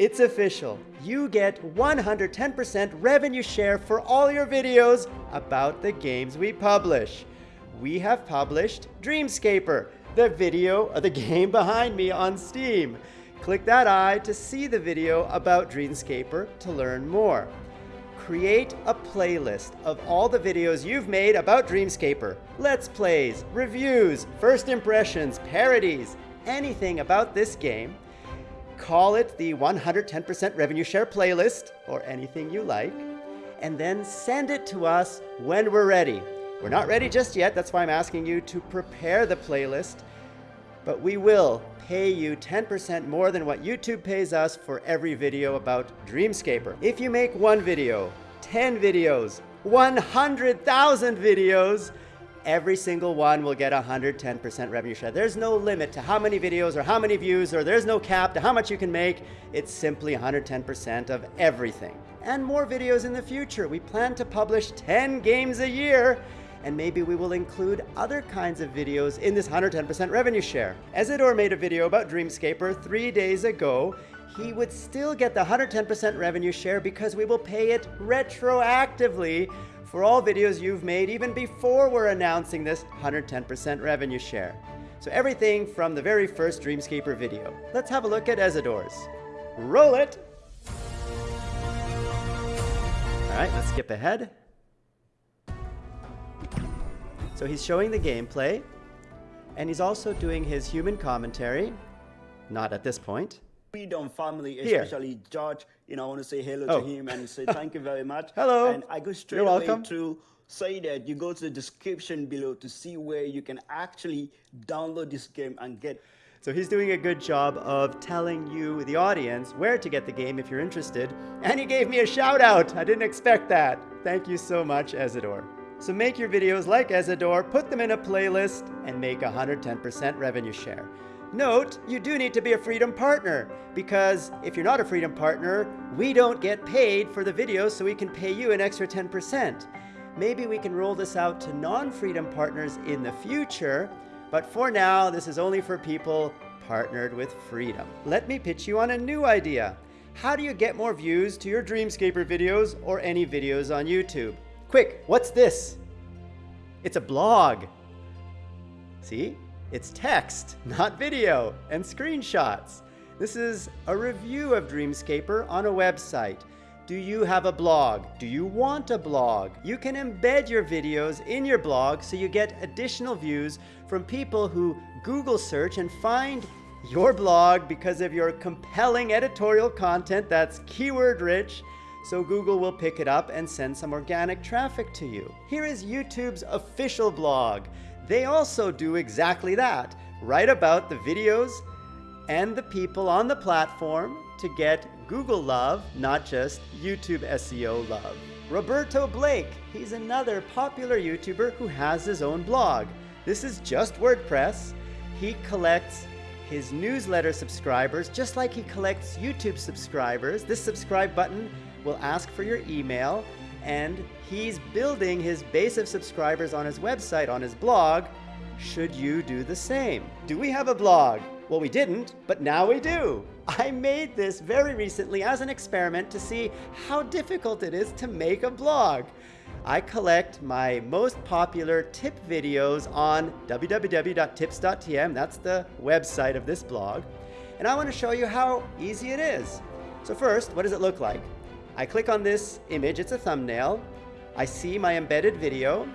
It's official. You get 110% revenue share for all your videos about the games we publish. We have published Dreamscaper, the video of the game behind me on Steam. Click that eye to see the video about Dreamscaper to learn more. Create a playlist of all the videos you've made about Dreamscaper. Let's plays, reviews, first impressions, parodies, anything about this game. Call it the 110% revenue share playlist or anything you like, and then send it to us when we're ready. We're not ready just yet, that's why I'm asking you to prepare the playlist, but we will pay you 10% more than what YouTube pays us for every video about Dreamscaper. If you make one video, 10 videos, 100,000 videos, every single one will get 110% revenue share. There's no limit to how many videos or how many views, or there's no cap to how much you can make. It's simply 110% of everything. And more videos in the future. We plan to publish 10 games a year and maybe we will include other kinds of videos in this 110% revenue share. Ezidor made a video about Dreamscaper three days ago. He would still get the 110% revenue share because we will pay it retroactively for all videos you've made even before we're announcing this 110% revenue share. So everything from the very first Dreamscaper video. Let's have a look at Ezidor's. Roll it! All right, let's skip ahead. So he's showing the gameplay, and he's also doing his human commentary. Not at this point. Freedom family, Here. especially George, you know, I want to say hello Oh. to him and say thank you very much. Hello. And I go straight You're away welcome. to say that you go to the description below to see where you can actually download this game and get So he's doing a good job of telling you, the audience, where to get the game if you're interested. And he gave me a shout out. I didn't expect that. Thank you so much, Ezidor. So make your videos like Ezidor, put them in a playlist, and make 110% revenue share. Note, you do need to be a Freedom Partner, because if you're not a Freedom Partner, we don't get paid for the videos, so we can pay you an extra 10%. Maybe we can roll this out to non-Freedom Partners in the future, but for now, this is only for people partnered with Freedom. Let me pitch you on a new idea. How do you get more views to your Dreamscaper videos or any videos on YouTube? Quick, what's this? It's a blog. See? It's text, not video, and screenshots. This is a review of Dreamscaper on a website. Do you have a blog? Do you want a blog? You can embed your videos in your blog so you get additional views from people who Google search and find your blog because of your compelling editorial content that's keyword rich so Google will pick it up and send some organic traffic to you. Here is YouTube's official blog. They also do exactly that. Write about the videos and the people on the platform to get Google love, not just YouTube SEO love. Roberto Blake, he's another popular YouTuber who has his own blog. This is just WordPress. He collects his newsletter subscribers just like he collects YouTube subscribers. This subscribe button will ask for your email and he's building his base of subscribers on his website, on his blog. Should you do the same? Do we have a blog? Well, we didn't, but now we do. I made this very recently as an experiment to see how difficult it is to make a blog. I collect my most popular tip videos on www.tips.tm. That's the website of this blog. And I want to show you how easy it is. So first, what does it look like? I click on this image, it's a thumbnail. I see my embedded video,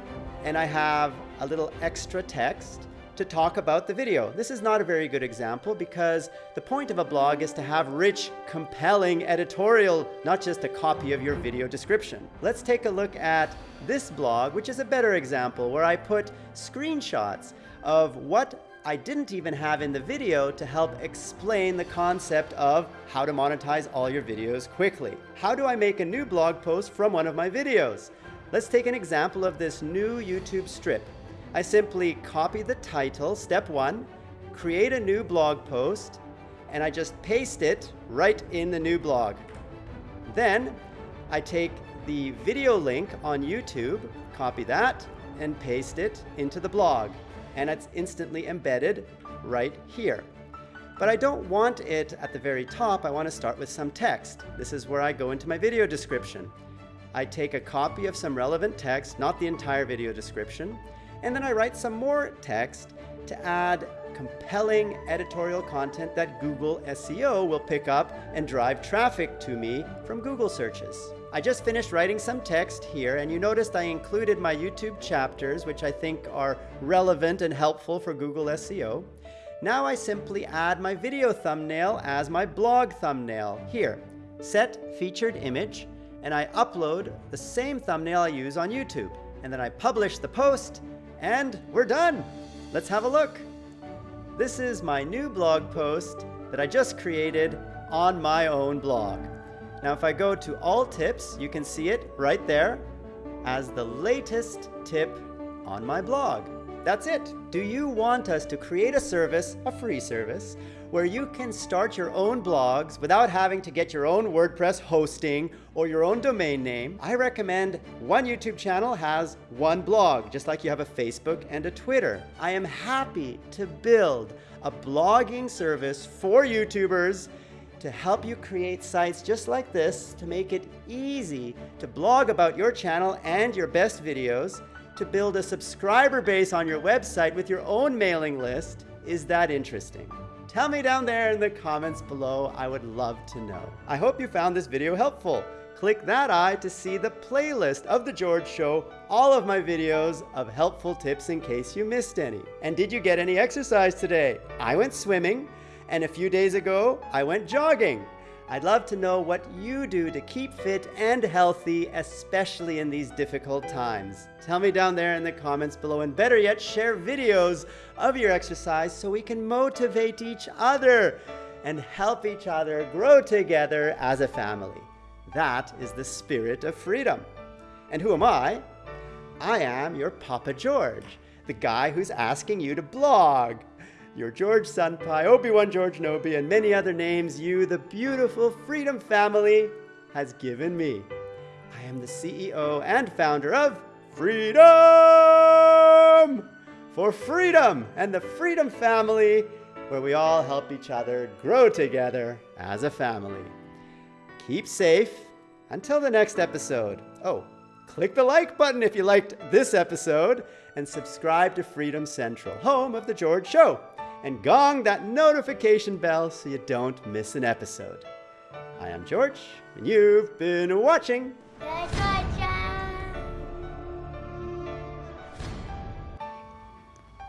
and I have a little extra text to talk about the video. This is not a very good example because the point of a blog is to have rich, compelling editorial, not just a copy of your video description. Let's take a look at this blog, which is a better example where I put screenshots of what I didn't even have in the video to help explain the concept of how to monetize all your videos quickly. How do I make a new blog post from one of my videos? Let's take an example of this new YouTube strip. I simply copy the title, step one, create a new blog post, and I just paste it right in the new blog. Then I take the video link on YouTube, copy that, and paste it into the blog. And it's instantly embedded right here. But I don't want it at the very top, I want to start with some text. This is where I go into my video description. I take a copy of some relevant text, not the entire video description, and then I write some more text to add compelling editorial content that Google SEO will pick up and drive traffic to me from Google searches. I just finished writing some text here and you noticed I included my YouTube chapters, which I think are relevant and helpful for Google SEO. Now I simply add my video thumbnail as my blog thumbnail here. Set featured image and I upload the same thumbnail I use on YouTube. And then I publish the post and we're done. Let's have a look. This is my new blog post that I just created on my own blog. Now if I go to all tips, you can see it right there as the latest tip on my blog. That's it. Do you want us to create a service, a free service, where you can start your own blogs without having to get your own WordPress hosting or your own domain name? I recommend one YouTube channel has one blog, just like you have a Facebook and a Twitter. I am happy to build a blogging service for YouTubers to help you create sites just like this to make it easy to blog about your channel and your best videos to build a subscriber base on your website with your own mailing list. Is that interesting? Tell me down there in the comments below. I would love to know. I hope you found this video helpful. Click that eye to see the playlist of The George Show, all of my videos of helpful tips in case you missed any. And did you get any exercise today? I went swimming, and a few days ago, I went jogging. I'd love to know what you do to keep fit and healthy, especially in these difficult times. Tell me down there in the comments below, and better yet, share videos of your exercise so we can motivate each other and help each other grow together as a family. That is the spirit of freedom. And who am I? I am your Papa George, the guy who's asking you to blog your George Senpai, Obi-Wan George Nobi, and many other names you, the beautiful Freedom family, has given me. I am the CEO and founder of Freedom! For freedom and the Freedom family, where we all help each other grow together as a family. Keep safe until the next episode. Oh, click the like button if you liked this episode and subscribe to Freedom Central, home of The George Show and gong that notification bell so you don't miss an episode. I am George, and you've been watching.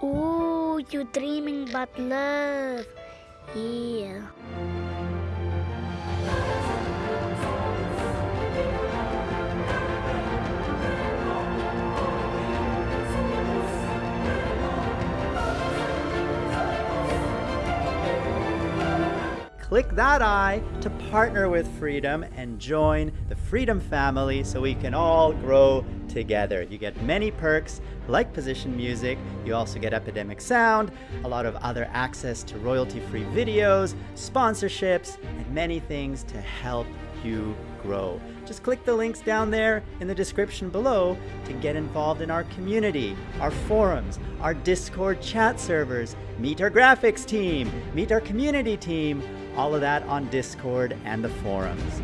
Oh, you're dreaming about love. Yeah. Click that eye to partner with Freedom and join the Freedom family so we can all grow together. You get many perks like position music, you also get Epidemic Sound, a lot of other access to royalty-free videos, sponsorships, and many things to help you grow. Just click the links down there in the description below to get involved in our community, our forums, our Discord chat servers, meet our graphics team, meet our community team, all of that on Discord and the forums.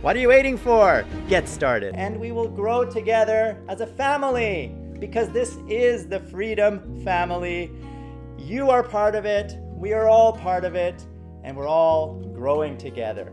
What are you waiting for? Get started. And we will grow together as a family because this is the Freedom Family. You are part of it, we are all part of it, and we're all growing together.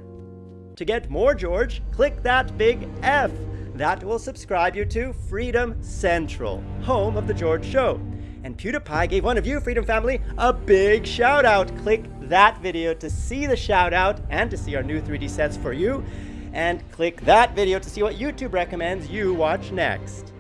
To get more George, click that big F. That will subscribe you to Freedom Central, home of The George Show. And PewDiePie gave one of you, Freedom Family, a big shout out. Click that video to see the shout out and to see our new 3D sets for you. And click that video to see what YouTube recommends you watch next.